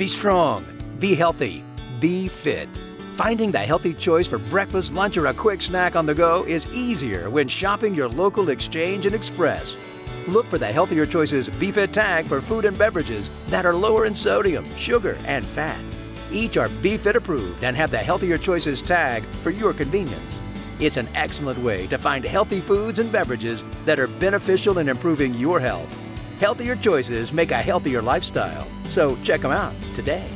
Be strong, be healthy, be fit. Finding the healthy choice for breakfast, lunch, or a quick snack on the go is easier when shopping your local Exchange and Express. Look for the Healthier Choices BeFit tag for food and beverages that are lower in sodium, sugar, and fat. Each are BeFit approved and have the Healthier Choices tag for your convenience. It's an excellent way to find healthy foods and beverages that are beneficial in improving your health. Healthier choices make a healthier lifestyle, so check them out today.